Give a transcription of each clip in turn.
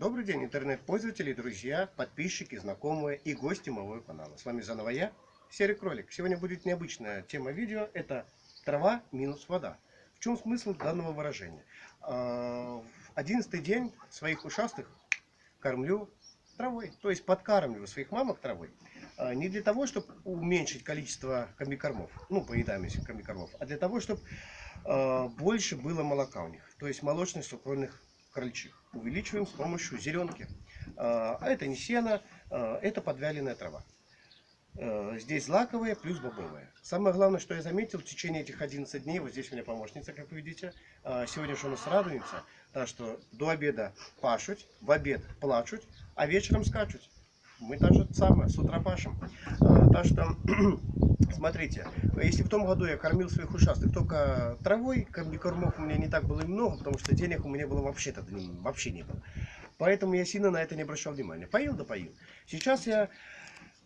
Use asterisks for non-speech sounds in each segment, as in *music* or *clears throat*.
Добрый день, интернет-пользователи, друзья, подписчики, знакомые и гости моего канала. С вами заново я, Серый Кролик. Сегодня будет необычная тема видео. Это трава минус вода. В чем смысл данного выражения? А, одиннадцатый день своих ушастых кормлю травой. То есть подкармливаю своих мамок травой. А, не для того, чтобы уменьшить количество комбикормов, ну, поедаемости комбикормов, а для того, чтобы а, больше было молока у них. То есть молочных сукровных крольчих. Увеличиваем с помощью зеленки. А это не сено, а, это подвяленная трава. А, здесь злаковая плюс бобовая. Самое главное, что я заметил в течение этих 11 дней, вот здесь у меня помощница, как вы видите, а, сегодня же у нас радуется, так что до обеда пашут, в обед плачут, а вечером скачут. Мы даже самое, с утра пашем. Так что *clears throat* Смотрите, если в том году я кормил своих ушастых только травой, комбикормов у меня не так было много, потому что денег у меня было вообще-то вообще не было. Поэтому я сильно на это не обращал внимания. Поил да поил. Сейчас я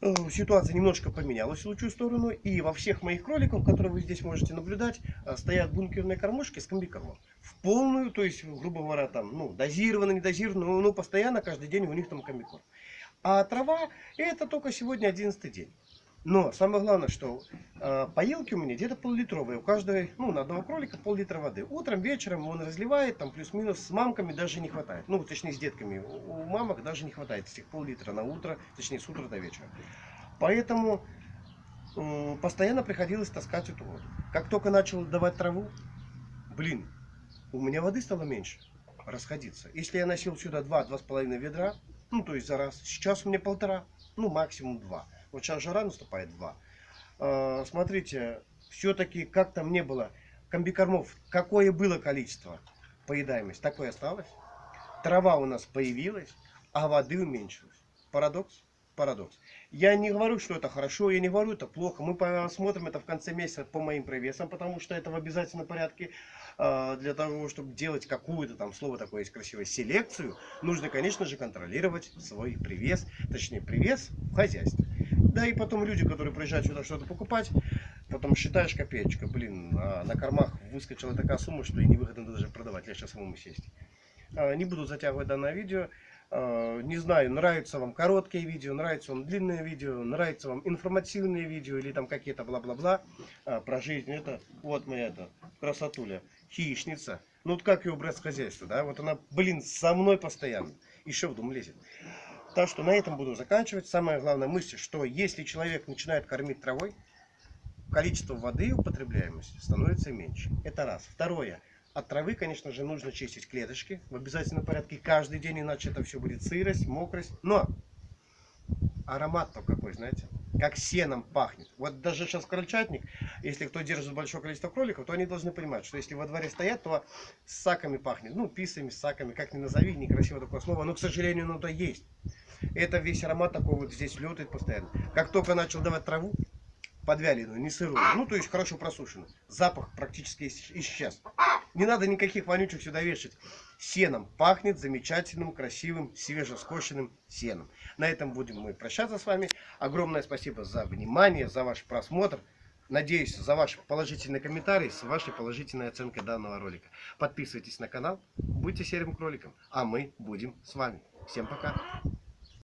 э, ситуация немножко поменялась в лучшую сторону. И во всех моих кроликов, которые вы здесь можете наблюдать, э, стоят бункерные кормушки с комбикормом. В полную, то есть, грубо говоря, там, ну, дозированно, не дозированно, но, но постоянно, каждый день у них там комбикорм. А трава, это только сегодня 11 день. Но самое главное, что э, поилки у меня где-то пол-литровые. У каждого, ну, на одного кролика пол-литра воды. Утром, вечером он разливает, там плюс-минус с мамками даже не хватает. Ну, точнее, с детками. У, у мамок даже не хватает этих пол-литра на утро, точнее, с утра до вечера. Поэтому э, постоянно приходилось таскать эту воду. Как только начал давать траву, блин, у меня воды стало меньше расходиться. Если я носил сюда 2-2,5 ведра, ну, то есть за раз, сейчас у меня полтора, ну, максимум два. Вот сейчас жара наступает 2. А, смотрите, все-таки как там не было комбикормов, какое было количество поедаемость, такое осталось. Трава у нас появилась, а воды уменьшилась. Парадокс? Парадокс. Я не говорю, что это хорошо, я не говорю, это плохо. Мы посмотрим это в конце месяца по моим привесам, потому что это в обязательном порядке. А, для того, чтобы делать какую-то там, слово такое есть красивое, селекцию, нужно, конечно же, контролировать свой привес, точнее, привес в хозяйстве. Да и потом люди, которые приезжают сюда что-то покупать, потом считаешь копеечка, блин, а на кормах выскочила такая сумма, что и невыгодно даже продавать, сейчас самому сесть. А, не буду затягивать данное видео. А, не знаю, нравятся вам короткие видео, нравятся вам длинные видео, нравятся вам информативные видео или там какие-то бла-бла-бла а, про жизнь. Это вот моя это красотуля, хищница. Ну вот как ее брать с хозяйства, да? Вот она, блин, со мной постоянно. Еще в дом лезет. Так что на этом буду заканчивать. Самая главная мысль, что если человек начинает кормить травой, количество воды употребляемости становится меньше. Это раз. Второе. От травы, конечно же, нужно чистить клеточки в обязательном порядке каждый день, иначе это все будет сырость, мокрость. Но аромат-то какой, знаете, как сеном пахнет. Вот даже сейчас крольчатник, если кто держит большое количество кроликов, то они должны понимать, что если во дворе стоят, то с саками пахнет. Ну, писами, саками, как ни назови, некрасиво такое слово, но, к сожалению, оно то есть. Это весь аромат такой вот здесь летает постоянно. Как только начал давать траву, подвяленную, не сырую, ну то есть хорошо просушенную, запах практически исчез. Не надо никаких вонючих сюда вешать. Сеном пахнет замечательным, красивым, свежескошенным сеном. На этом будем мы прощаться с вами. Огромное спасибо за внимание, за ваш просмотр. Надеюсь, за ваши положительные комментарии, с вашей положительной оценкой данного ролика. Подписывайтесь на канал, будьте серым кроликом, а мы будем с вами. Всем пока!